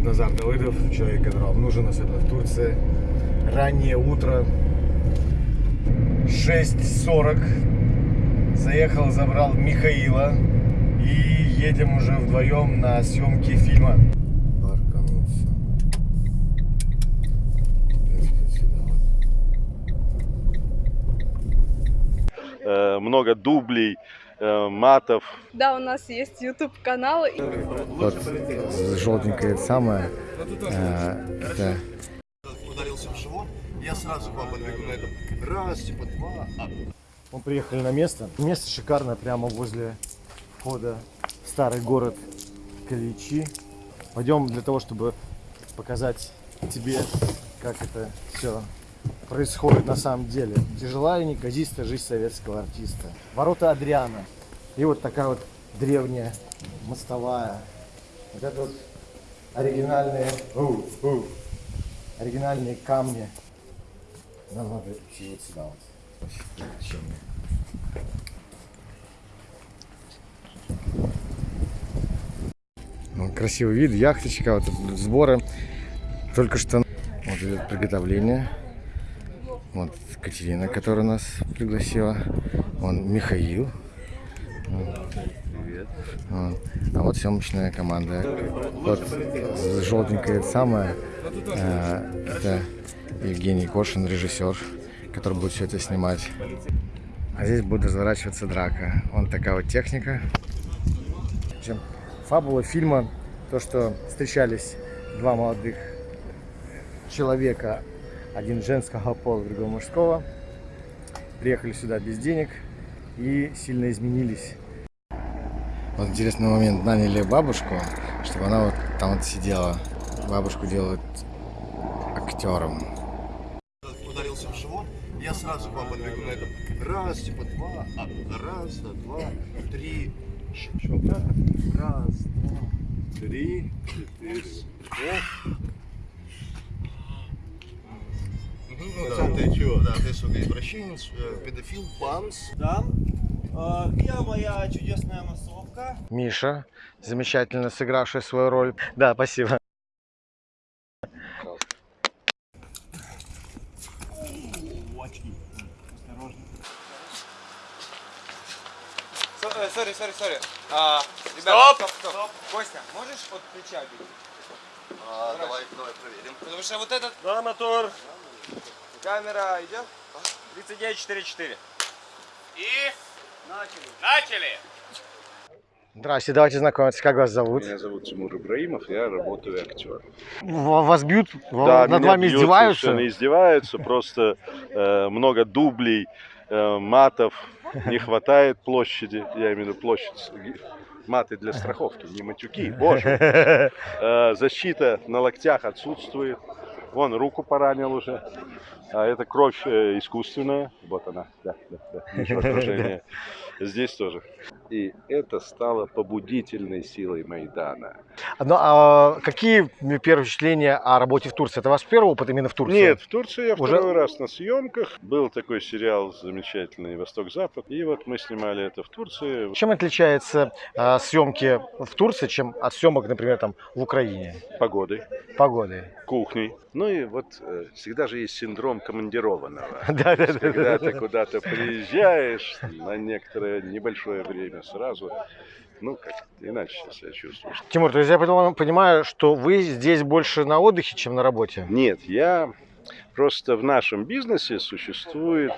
зовут Назар Давыдов, человек, который вам нужен, особенно в Турции. Раннее утро, 6.40. Заехал, забрал Михаила и едем уже вдвоем на съемки фильма. Э, много дублей, матов. Да, у нас есть YouTube канал. и- Вот желтенькое самое. э, это ударился в живот, я сразу вам подбегу на этом. Раз, типа два. а, Мы приехали на место. Место шикарное, прямо возле входа в старый город Каличи. Пойдем для того, чтобы показать тебе, как это все происходит на самом деле. Тяжелая и неказистая жизнь советского артиста. Ворота Адриана. И вот такая вот древняя мостовая. Вот это вот оригинальные, у, у, оригинальные камни. Нам надо идти вот сюда вот. Ну, Красивый вид, яхточка, вот сборы. Только что вот идет приготовление. Вот Катерина, которая нас пригласила. Вон Михаил. Привет. А вот съемочная команда. Вот желтенькое это самое. э, Это Евгений Кошин, режиссер, который будет все это снимать. А здесь будет разворачиваться драка. Вон такая вот техника. Общем, фабула фильма то, что встречались два молодых человека, один женского пола, другой мужского, приехали сюда без денег и сильно изменились. Вот интересный момент, наняли бабушку, чтобы она вот там вот сидела. Бабушку делают актером. ударился в живот, я сразу к вам подбегу на этом. Раз, типа два. а, Раз, два, три. Щелчок. Раз, два, три, четыре. Оп. Ну да, ты чего? Да, ты, сука, извращенец, э, педофил, панс. Да. Э, Где моя чудесная массовка? Миша, замечательно сыгравший свою роль. Да, спасибо. Осторожно. Sorry, sorry, sorry. Ребята, стоп, стоп, стоп. Костя, можешь от плеча бить? А, давай, давай проверим. Потому что вот этот... Да, мотор. Камера идет? 39.44. И... Начали. Начали! Здравствуйте, давайте знакомиться. Как вас зовут? Меня зовут Тимур Ибраимов, я работаю актером. В- Вас бьют? Да, Над меня вами бьют, издеваются? совершенно издеваются, просто э, много дублей, э, матов, не хватает площади, я имею в виду площадь, маты для страховки, не матюки, боже. Э, защита на локтях отсутствует, вон руку поранил уже, а это кровь э, искусственная, вот она, да, да, да. Здесь тоже. И это стало побудительной силой Майдана. Ну, а какие первые впечатления о работе в Турции? Это ваш первый опыт именно в Турции? Нет, в Турции я Уже- второй раз на съемках. Был такой сериал замечательный «Восток-Запад». И вот мы снимали это в Турции. Чем отличаются а, съемки в Турции, чем от съемок, например, там в Украине? Погодой, Погоды. Кухней. Ну и вот э, всегда же есть синдром командированного. Да, да, Когда ты да. куда-то приезжаешь на некоторое небольшое время сразу, ну, как иначе себя чувствуешь. Тимур, то есть я понимаю, что вы здесь больше на отдыхе, чем на работе? Нет, я просто в нашем бизнесе существует,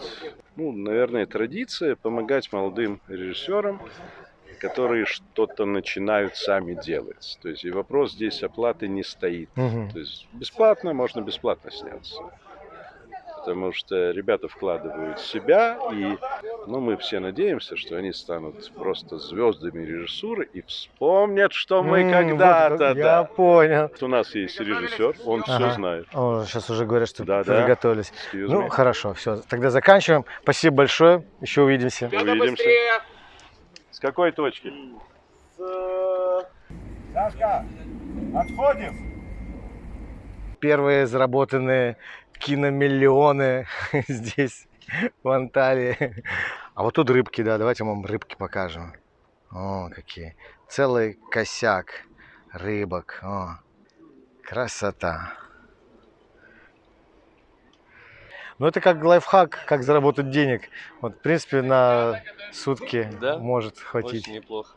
ну, наверное, традиция помогать молодым режиссерам, которые что-то начинают сами делать. То есть и вопрос здесь оплаты не стоит. Мгм. То есть бесплатно, можно бесплатно сняться. Потому что ребята вкладывают в себя, и ну, мы все надеемся, что они станут просто звездами режиссуры и вспомнят, что мы вот когда-то... как- Я да. понял. У нас есть режиссер, он все Ага. знает. О, сейчас уже говорят, что Да, да. Excuse Ну, me. хорошо, все. Тогда заканчиваем. Спасибо большое. Еще увидимся. Увидимся. С какой точки? Сашка, отходим. Первые заработанные киномиллионы здесь, в Анталии. А вот тут рыбки, да, давайте вам рыбки покажем. О, какие. Целый косяк рыбок. О. Красота. Ну, это как лайфхак, как заработать денег. Вот, в принципе, на сутки Да? может хватить. Очень неплохо.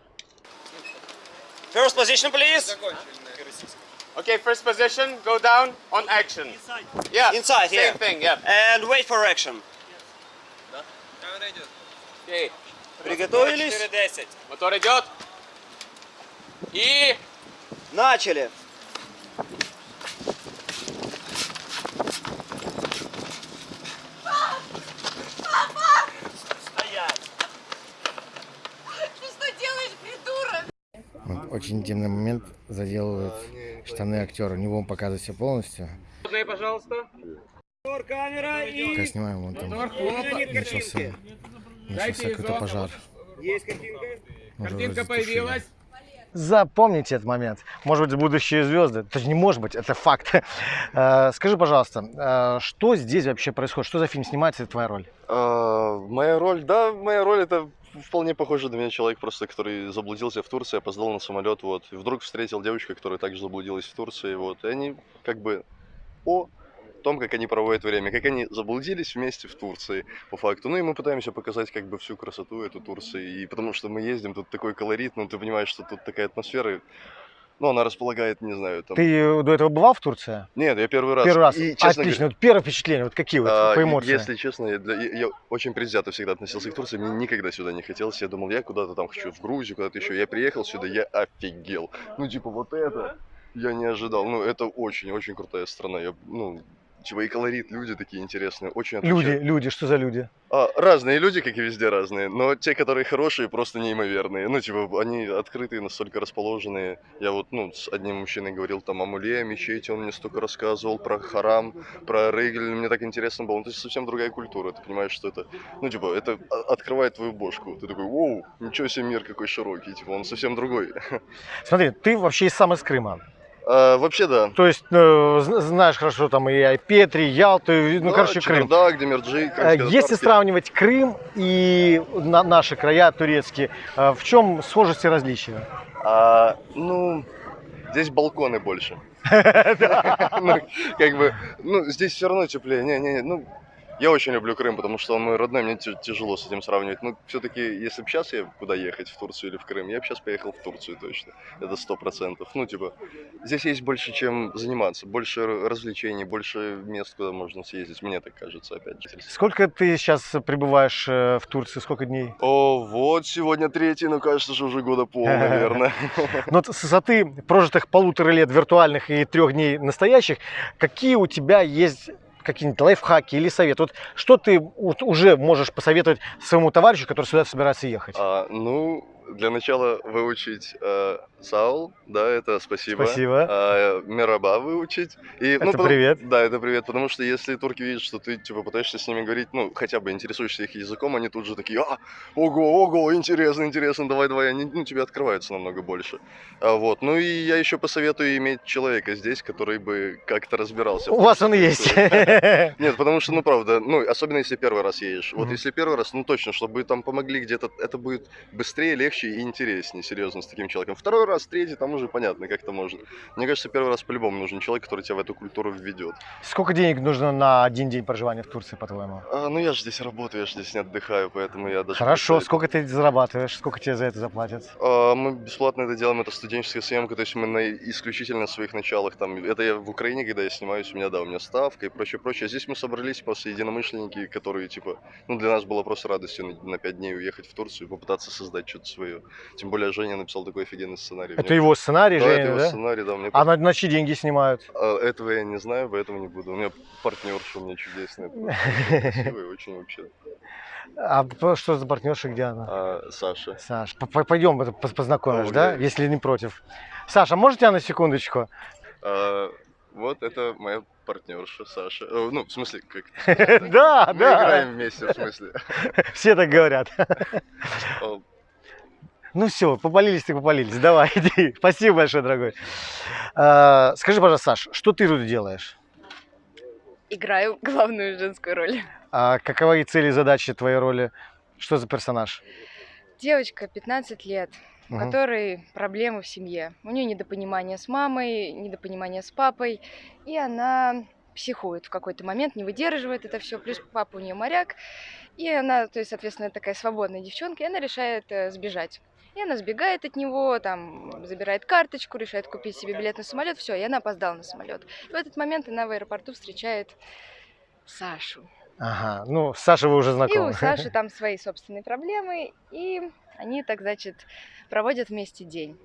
First position, please. Okay, first position, go down on action. Yeah, Inside, same here. thing, yeah. And wait for action. Камера идет. Окей, Приготовились? 4.10. мотор идет. И Начали. Очень интимный момент заделывают штаны актера. У него он показывает себя полностью. пожалуйста. Как снимаем, вон там начался, начался какой-то пожар. Есть картинка? Уже Картинка появилась. Запомните этот момент. Может быть, будущие звезды. Это же не может быть, это факт. Э, Скажи, пожалуйста, э, что здесь вообще происходит? Что за фильм снимается, это твоя роль? А, моя роль, да, моя роль это вполне похоже на меня человек просто, который заблудился в Турции, опоздал на самолет, вот, и вдруг встретил девочку, которая также заблудилась в Турции, вот, и они как бы о том, как они проводят время, как они заблудились вместе в Турции, по факту. Ну и мы пытаемся показать как бы всю красоту эту Турции, и потому что мы ездим, тут такой колорит, ну ты понимаешь, что тут такая атмосфера, ну она располагает, не знаю, там... Ты до этого бывал в Турции? Нет, я первый раз. Первый раз. И, честно говоря, Отлично. Вот первое впечатление, вот какие вот А, по эмоциям? Если честно, я, для- я- очень предвзято всегда относился к Турции, мне никогда сюда не хотелось. Я думал, я куда-то там хочу, в Грузию, куда-то еще. Я приехал сюда, я офигел. Ну, типа, вот это я не ожидал. Ну, это очень-очень крутая страна. Я, ну, и колорит, люди такие интересные, очень Люди, отличают. люди, что за люди? А, разные люди, как и везде разные, но те, которые хорошие, просто неимоверные. Ну, типа, они открытые, настолько расположенные. Я вот, ну, с одним мужчиной говорил там о муле, о мечети, он мне столько рассказывал про харам, про регель, мне так интересно было. Ну, то есть совсем другая культура, ты понимаешь, что это, ну, типа, это открывает твою бошку. Ты такой, воу, ничего себе мир какой широкий, типа, он совсем другой. Смотри, ты вообще сам из Крыма. А, вообще, да. То есть э, зн- знаешь хорошо там и Айпетри, и Ялту, и, ну, Да, короче, Крым. Чебердак, Демирджи, Э, Если сравнивать Крым и на- наши края турецкие, э, в чем схожесть и различия? А, ну, здесь балконы больше. Ну, как бы, ну, здесь все равно теплее. Не, не, не, ну, я очень люблю Крым, потому что он мой родной, мне тя- тяжело с этим сравнивать. Но все-таки, если бы сейчас я куда ехать, в Турцию или в Крым, я бы сейчас поехал в Турцию точно. Это сто процентов. Ну, типа, здесь есть больше чем заниматься, больше развлечений, больше мест, куда можно съездить, мне так кажется, опять же. Сколько ты сейчас пребываешь э, в Турции, сколько дней? О, вот сегодня третий, ну, кажется же, уже года пол, наверное. Но вот с высоты прожитых полутора лет виртуальных и трех дней настоящих, какие у тебя есть какие-нибудь лайфхаки или советы? Вот что ты уже можешь посоветовать своему товарищу, который сюда собирается ехать? А, ну, для начала выучить э, Саул, да, это спасибо. Спасибо. А, Мераба выучить. И, Это потому- привет. Да, это привет, потому что если турки видят, что ты, типа, пытаешься с ними говорить, ну, хотя бы интересуешься их языком, они тут же такие, а, ого, ого, интересно, интересно, давай, давай, они, ну, тебе открываются намного больше. А, вот, ну, и я еще посоветую иметь человека здесь, который бы как-то разбирался. У вас он есть. Нет, потому что, ну, правда, ну, особенно если первый раз едешь. Вот если первый раз, ну, точно, чтобы там помогли где-то, это будет быстрее, легче и интереснее, серьезно, с таким человеком. Второй раз, третий, там уже понятно, как это можно. Мне кажется, первый раз по-любому нужен человек, который тебя в эту культуру введет. Сколько денег нужно на один день проживания в Турции, по-твоему? А, ну, я же здесь работаю, я же здесь не отдыхаю, поэтому я даже... Хорошо, представить- сколько ты зарабатываешь, сколько тебе за это заплатят? А, Мы бесплатно это делаем, это студенческая съемка, то есть мы на исключительно своих началах. Там, это я в Украине, когда я снимаюсь, у меня, да, у меня ставка и прочее, прочее. А здесь мы собрались просто единомышленники, которые, типа, ну, для нас было просто радостью на, на пять дней уехать в Турцию и попытаться создать что-то свое. Тем более Женя написал такой офигенный сценарий. Это Мне- его сценарий, да, это Женя, его да? сценарий, да. Мне А на, на чьи деньги снимают? а, этого я не знаю, поэтому не буду. У меня партнерша у меня чудесная. красивая, очень вообще. А что за партнерша, где она? А, Саша. Саш, п- п- пойдем это поз- познакомишь, О, да? Если не против. Саша, может тебя на секундочку? А, вот это моя партнерша Саша. Э, Ну, в смысле, как? Да, Мы да. играем вместе, в смысле. Все так говорят. Ну все, попалились ты попалились. Давай, иди. Спасибо большое, дорогой. А, Скажи, пожалуйста, Саш, что ты тут делаешь? Играю главную женскую роль. А каковы цели и задачи твоей роли? Что за персонаж? Девочка, 15 лет. у Мгм. которой проблемы в семье. У нее недопонимание с мамой, недопонимание с папой, и она психует в какой-то момент, не выдерживает это все. Плюс папа у нее моряк, и она, то есть, соответственно, такая свободная девчонка, и она решает э, сбежать. И она сбегает от него, там, забирает карточку, решает купить себе билет на самолет, все, и она опоздала на самолет. И в этот момент она в аэропорту встречает Сашу. Ага, ну, с Сашей вы уже И у знакомы. Саши там свои собственные проблемы, и они так, значит, проводят вместе день.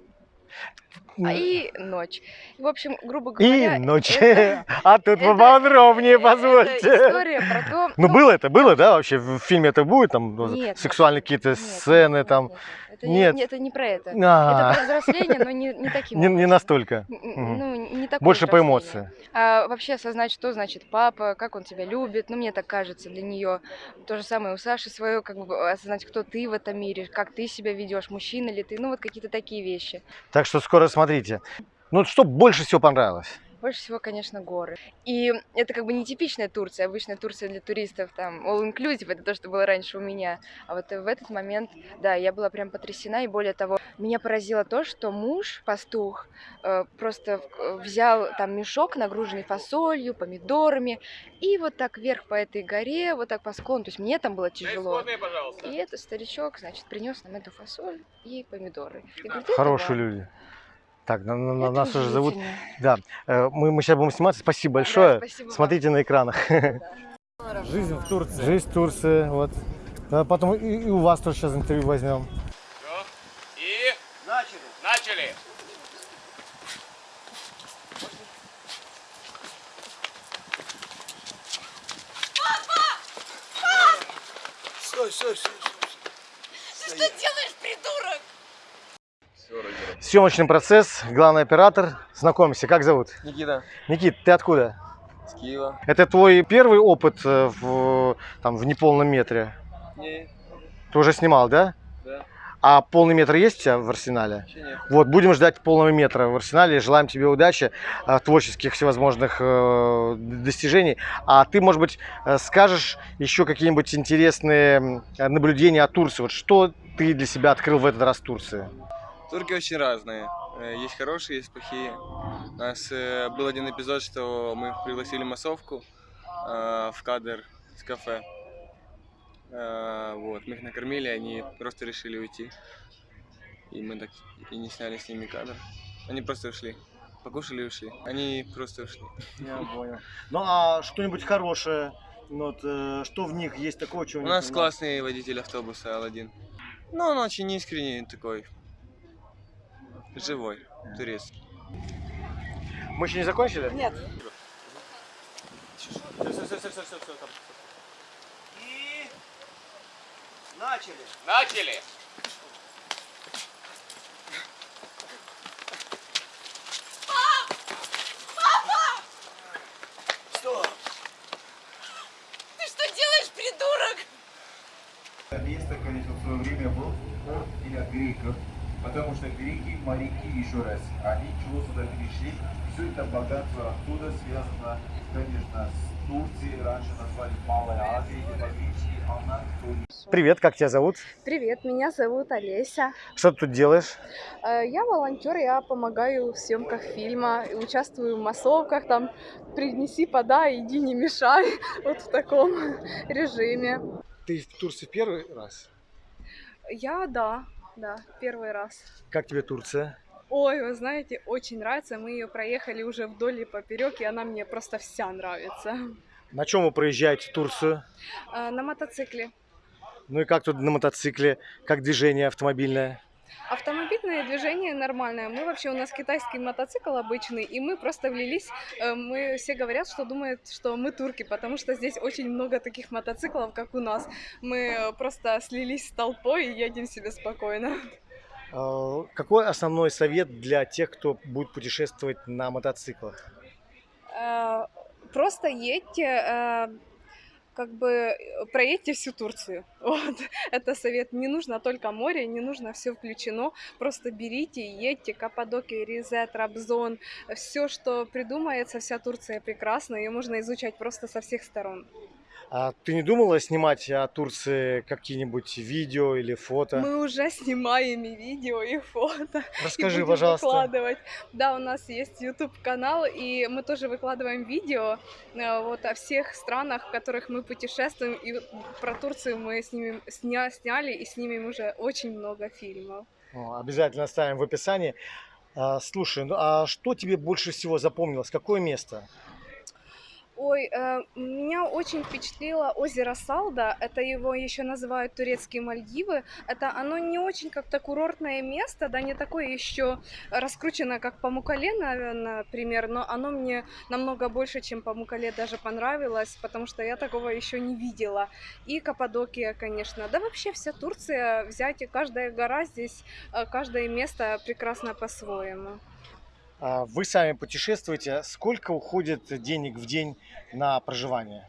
А и ночь. И, в общем, грубо И говоря... ночь. это- А тут это- поподробнее, это позвольте. история про то... Ну, было это, было, да, вообще? В фильме это будет, там, ну, Нет, сексуальные какие-то сцены, нет, там? нет, нет. Это, не- Нет. Не, это не про это. А, Это про взросление, но не, не таким Не не настолько. Ну, не такое Больше по эмоции. А вообще осознать, что значит папа, как он тебя любит. Ну, мне так кажется, для нее то же самое у Саши свое, как бы осознать, кто ты в этом мире, как ты себя ведешь, мужчина ли ты, ну, вот какие-то такие вещи. Так что скоро смотрите. Ну, что больше всего понравилось? Больше всего, конечно, горы. И это как бы не типичная Турция. Обычная Турция для туристов, там, all-inclusive, это то, что было раньше у меня. А вот в этот момент, да, я была прям потрясена. И более того, меня поразило то, что муж, пастух, э, просто э, взял там мешок, нагруженный фасолью, помидорами, и вот так вверх по этой горе, вот так по склону. То есть мне там было тяжело. И этот старичок, значит, принес нам эту фасоль и помидоры. И говорит, «Это Хорошие вам». люди. Так, на- на- Это нас уже зовут. Да, э, мы, мы сейчас будем сниматься. Спасибо большое. Да, спасибо вам. Смотрите на экранах. Жизнь в Турции. Жизнь в Турции, вот. Да, потом и, и у вас тоже сейчас интервью возьмем. И Начали. начали. Съемочный процесс, главный оператор. Знакомься, как зовут? Никита, Никит, ты откуда? с Киева. Это твой первый опыт э, в, там, в неполном метре? Не, Ты уже снимал, да? Да. А полный метр есть у тебя в арсенале? вообще нет. Вот, будем ждать полного метра в арсенале. Желаем тебе удачи, э, творческих всевозможных э, достижений. А ты, может быть, скажешь еще какие-нибудь интересные наблюдения о Турции? Вот что ты для себя открыл в этот раз в Турции? Турки очень разные. Э, Есть хорошие, есть плохие. У нас э, был один эпизод, что мы пригласили массовку э, в кадр с кафе. Вот, мы их накормили, они просто решили уйти. И мы так и не сняли с ними кадр. Они просто ушли. Покушали и ушли. Они просто ушли. Я понял. Ну а что-нибудь хорошее? Вот, что в них есть такого, чего У нас классный водитель автобуса Алладин. Ну, он очень искренний такой. Живой, турецкий. Мы еще не закончили? Нет. И начали. Начали. Ты что делаешь, придурок? Место, конечно, в свое время был порт для греков, потому что греки, моряки, еще раз, они чего сюда перешли, все это богатство оттуда связано, конечно, с Турцией, раньше назвали Малой Азией, это она Привет, как тебя зовут? Привет, меня зовут Олеся. Что ты тут делаешь? Э, Я волонтер, я помогаю в съемках фильма, участвую в массовках, там принеси, подай, иди не мешай, вот в таком режиме. Ты в Турции первый раз? Я, да, да, первый раз. Как тебе Турция? Ой, вы знаете, очень нравится, мы ее проехали уже вдоль и поперек, и она мне просто вся нравится. На чем вы проезжаете Турцию? Э, На мотоцикле. Ну и как тут на мотоцикле? Как движение автомобильное? Автомобильное движение нормальное. Мы вообще, у нас китайский мотоцикл обычный, и мы просто влились. э, Мы все говорят, что думают, что мы турки, потому что здесь очень много таких мотоциклов, как у нас. Мы просто слились с толпой и едем себе спокойно. Э, Какой основной совет для тех, кто будет путешествовать на мотоциклах? Э, Просто едьте, э, как бы э, проедьте всю Турцию. Вот. Это совет. Не нужно только море, не нужно все включено. Просто берите, едьте. Каппадокия, Rize, Трабзон. Все, что придумается, вся Турция прекрасна. Ее можно изучать просто со всех сторон. А ты не думала снимать о Турции какие-нибудь видео или фото? Мы уже снимаем и видео, и фото. Расскажи, и пожалуйста. выкладывать. Да, у нас есть YouTube канал, и мы тоже выкладываем видео э, вот о всех странах, в которых мы путешествуем. И про Турцию мы снимем, сня, сняли и снимем уже очень много фильмов. О, Обязательно оставим в описании. А, слушай, ну а что тебе больше всего запомнилось? Какое место? Ой, э, меня очень впечатлило озеро Салда. Это его еще называют турецкие Мальдивы. Это оно не очень как-то курортное место, да, не такое еще раскрученное, как Памукале, на- например, но оно мне намного больше, чем Памукале даже понравилось, потому что я такого еще не видела. И Каппадокия, конечно. Да вообще вся Турция, взять и каждая гора здесь, э, каждое место прекрасно по-своему. А, Вы сами путешествуете. Сколько уходит денег в день на проживание?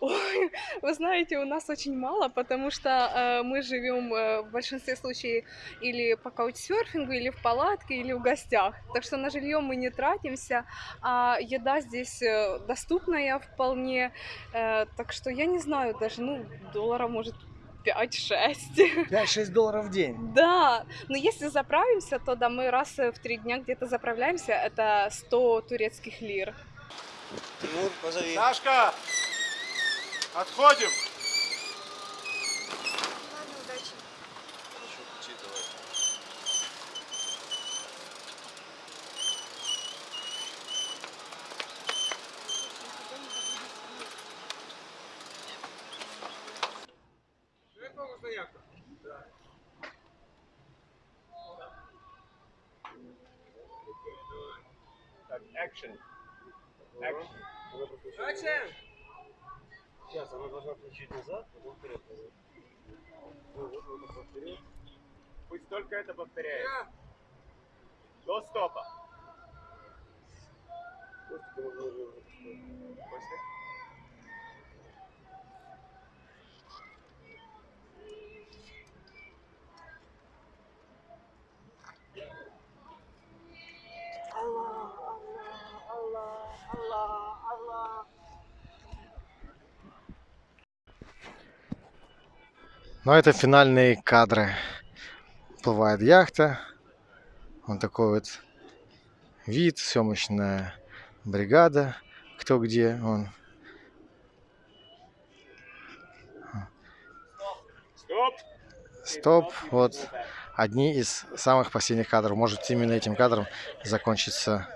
Ой, вы знаете, у нас очень мало, потому что э, мы живем э, в большинстве случаев или по каучсерфингу, или в палатке, или в гостях. Так что на жилье мы не тратимся, а еда здесь э, доступная вполне. Э, так что я не знаю, даже, ну, доллара может 5-6. 5-6 долларов в день. Да, но если заправимся, то да, мы раз в три дня где-то заправляемся, это 100 турецких лир. Тимур, позови. Сашка! Отходим! Так, action. Action. Action! Сейчас она должна включить назад, потом вперед. Ну, вот, вот, вот, вперед. Пусть только это повторяет. До стопа. После. Ну, это финальные кадры. Плывает яхта. Вот такой вот вид, съемочная бригада. Кто где, он. Стоп. Стоп. Вот одни из самых последних кадров. Может, именно этим кадром закончится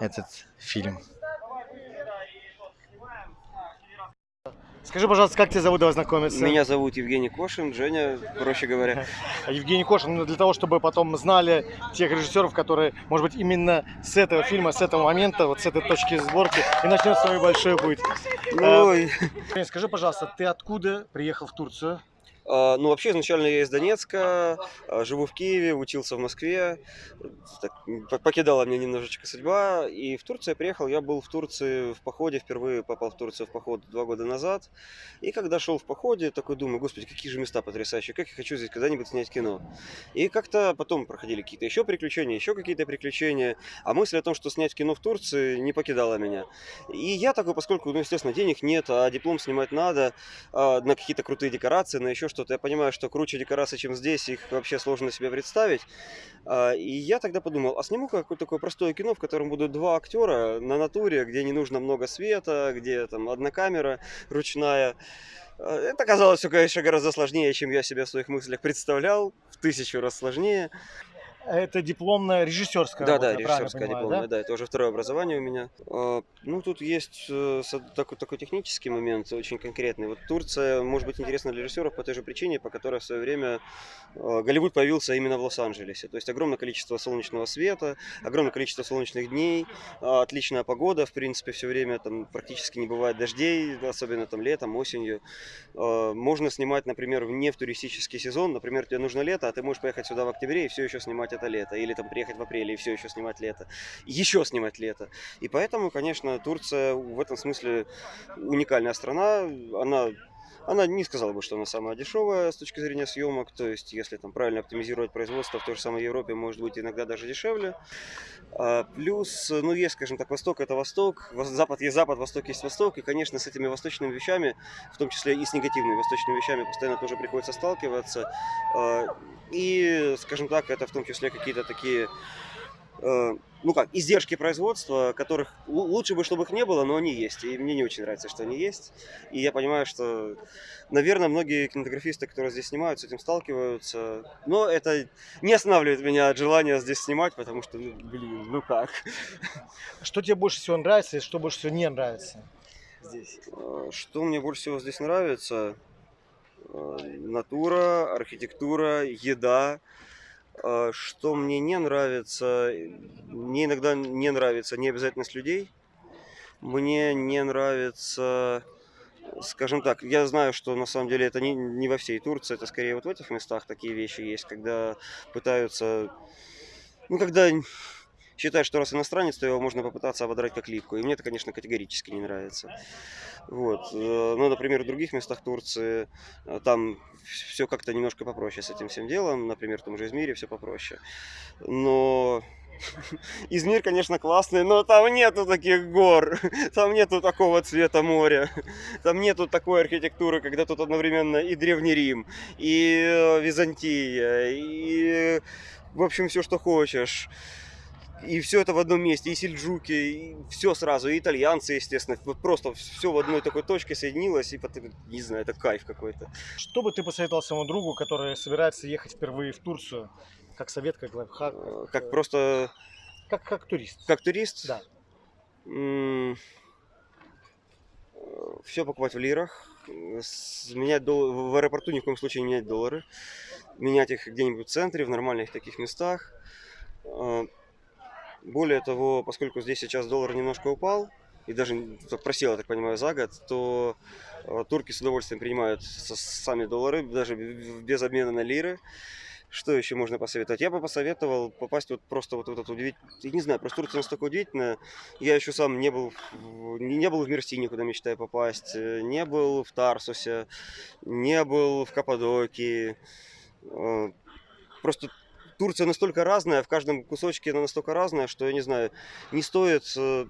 этот фильм. Скажи, пожалуйста, как тебя зовут, давай знакомиться? Меня зовут Евгений Кошин, Женя, проще говоря. Евгений Кошин, ну, для того, чтобы потом знали тех режиссеров, которые, может быть, именно с этого фильма, с этого момента, вот с этой точки сборки, и начнет свой большой путь. Ой. Э, Скажи, пожалуйста, ты откуда приехал в Турцию? А, Ну, вообще, изначально я из Донецка, а, живу в Киеве, учился в Москве. Так, покидала меня немножечко судьба. И в Турцию я приехал. Я был в Турции в походе, впервые попал в Турцию в поход два года назад. И когда шел в походе, такой думаю, господи, какие же места потрясающие, как я хочу здесь когда-нибудь снять кино. И как-то потом проходили какие-то еще приключения, еще какие-то приключения. А мысль о том, что снять кино в Турции, не покидала меня. И я такой, поскольку, ну, естественно, денег нет, а диплом снимать надо, а, на какие-то крутые декорации, на еще что-то. Я понимаю, что круче декорации, чем здесь, их вообще сложно себе представить. А, И я тогда подумал, а сниму какое-то такое простое кино, в котором будут два актера на натуре, где не нужно много света, где там одна камера ручная. А, Это оказалось все, конечно, гораздо сложнее, чем я себе в своих мыслях представлял, в тысячу раз сложнее. Это дипломная режиссерская Да, да, режиссерская дипломная, да? это уже второе образование у меня. А, Ну, тут есть э, такой, такой технический момент, очень конкретный. Вот Турция может быть интересна для режиссеров по той же причине, по которой в свое время э, Голливуд появился именно в Лос-Анджелесе. То есть огромное количество солнечного света, огромное количество солнечных дней, а, отличная погода, в принципе, все время там практически не бывает дождей, особенно там летом, осенью. А, Можно снимать, например, в- не в туристический сезон, например, тебе нужно лето, а ты можешь поехать сюда в октябре и все еще снимать это лето, или там приехать в апреле и все еще снимать лето, еще снимать лето. И поэтому, конечно, Турция в этом смысле уникальная страна, она Она не сказала бы, что она самая дешевая с точки зрения съемок. То есть, если там правильно оптимизировать производство в той же самой Европе, может быть иногда даже дешевле. А, плюс, ну, есть, скажем так, Восток это Восток, Вос- Запад есть Запад, Восток есть Восток. И, конечно, с этими восточными вещами, в том числе и с негативными восточными вещами, постоянно тоже приходится сталкиваться. А, И, скажем так, это в том числе какие-то такие ну как, издержки производства, которых лу- лучше бы, чтобы их не было, но они есть. И мне не очень нравится, что они есть. И я понимаю, что, наверное, многие кинематографисты, которые здесь снимают, с этим сталкиваются. Но это не останавливает меня от желания здесь снимать, потому что, ну, блин, ну как Что тебе больше всего нравится и что больше всего не нравится здесь? Э, Что мне больше всего здесь нравится? Э, Натура, архитектура, еда. Э, Что мне не нравится? Мне иногда не нравится необязательность людей. Мне не нравится, скажем так, я знаю, что на самом деле это не, не во всей Турции, это скорее вот в этих местах такие вещи есть, когда пытаются, ну, когда считают, что раз иностранец, то его можно попытаться ободрать как липку. И мне это, конечно, категорически не нравится. Вот. э, Ну, например, в других местах Турции э, там все как-то немножко попроще с этим всем делом. Например, в том же Измире все попроще. Но Измир, конечно, классный, но там нету таких гор, там нету такого цвета моря, там нету такой архитектуры, когда тут одновременно и Древний Рим, и э, Византия, и, в общем, все, что хочешь. И все это в одном месте, и сельджуки, и все сразу, и итальянцы, естественно. Вот просто все в одной такой точке соединилось, и потом, не знаю, это кайф какой-то. Что бы ты посоветовал своему другу, который собирается ехать впервые в Турцию? Как совет, как лайфхак? Э, Как просто, Как, как турист? как турист, Да. все покупать в лирах, э, менять дол- в аэропорту ни в коем случае не менять доллары, менять их где-нибудь в центре, в нормальных таких местах. Более того, поскольку здесь сейчас доллар немножко упал, и даже так просел, я так понимаю, за год, то э, турки с удовольствием принимают сами доллары, даже без обмена на лиры. Что еще можно посоветовать? Я бы посоветовал попасть вот просто вот в этот удивительный... Не знаю, просто Турция настолько удивительная. Я еще сам не был, не был в Мерсине, куда мечтаю попасть, э, не был в Тарсусе, не был в Каппадокии. Э, Просто Турция настолько разная, в каждом кусочке она настолько разная, что, я не знаю, не стоит... э,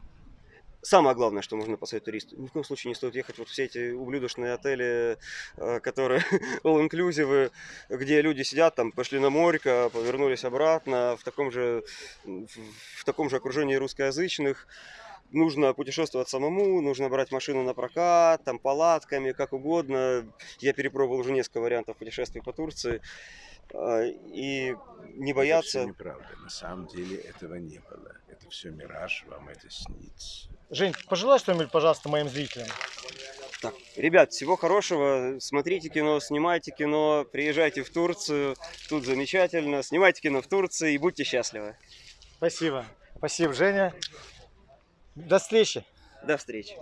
Самое главное, что можно посоветовать туристу, ни в коем случае не стоит ехать вот в все эти ублюдочные отели, э, которые all-inclusive, где люди сидят, там, пошли на морько, повернулись обратно, в таком же, в таком же окружении русскоязычных. Нужно путешествовать самому, нужно брать машину на прокат, там, палатками, как угодно. Я перепробовал уже несколько вариантов путешествий по Турции. А, И не Это бояться... все неправда. На самом деле этого не было. Это все мираж, вам это снится. Жень, пожелай что-нибудь, пожалуйста, моим зрителям. Так, ребят, всего хорошего. Смотрите кино, снимайте кино, приезжайте в Турцию. Тут замечательно. Снимайте кино в Турции и будьте счастливы. Спасибо. Спасибо, Женя. До встречи. До встречи.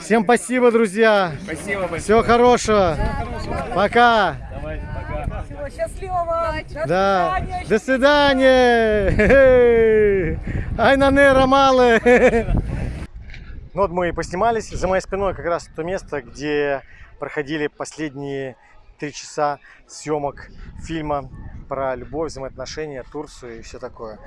Всем спасибо, друзья. Спасибо большое. Всего хорошего. Пока. Счастливого! Да. До свидания. Хе-хе. Ай на нера малы. Ну вот мы и поснимались. За моей спиной как раз то место, где проходили последние три часа съемок фильма про любовь, взаимоотношения, Турцию и все такое.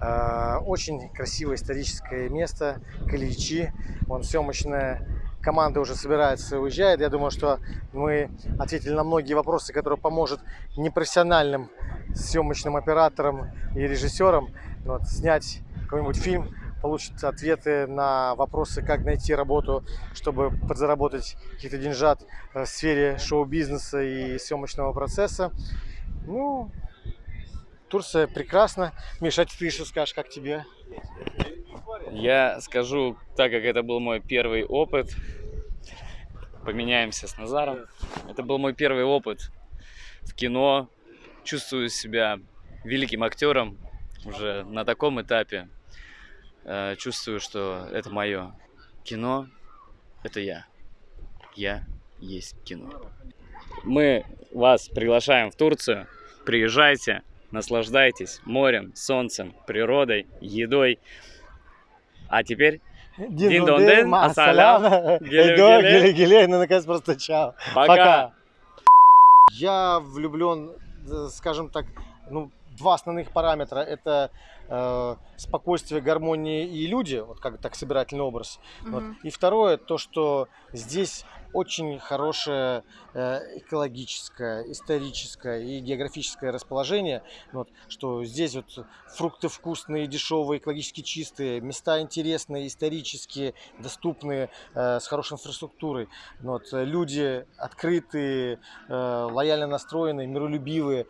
Э, Очень красивое историческое место, Каличи. Вон съемочная команда уже собирается, уезжает. Я думаю, что мы ответили на многие вопросы, которые поможет непрофессиональным съемочным операторам и режиссерам вот, снять какой-нибудь фильм, получит ответы на вопросы, как найти работу, чтобы подзаработать каких-то деньжат э, в сфере шоу-бизнеса и съемочного процесса. Ну, Турция прекрасна. Миша, а ты что скажешь, как тебе? Я скажу, так как это был мой первый опыт, поменяемся с Назаром. Это был мой первый опыт в кино. Чувствую себя великим актером уже на таком этапе. Э, Чувствую, что это мое кино. Это я. Я есть кино. Мы вас приглашаем в Турцию. Приезжайте, наслаждайтесь морем, солнцем, природой, едой. А теперь Дин-дон-дин, ассалям, геле-геле. геле-геле, ну, наконец, просто чао. Пока. Я влюблен, э, скажем так, ну, два основных параметра. Это э, спокойствие, гармония и люди, вот как так собирательный образ. Вот. Мгм. И второе, то, что здесь очень хорошее э, экологическое, историческое и географическое расположение. Вот, что здесь вот фрукты вкусные, дешевые, экологически чистые, места интересные, исторические, доступные, э, с хорошей инфраструктурой. Вот, люди открытые, э, лояльно настроенные, миролюбивые.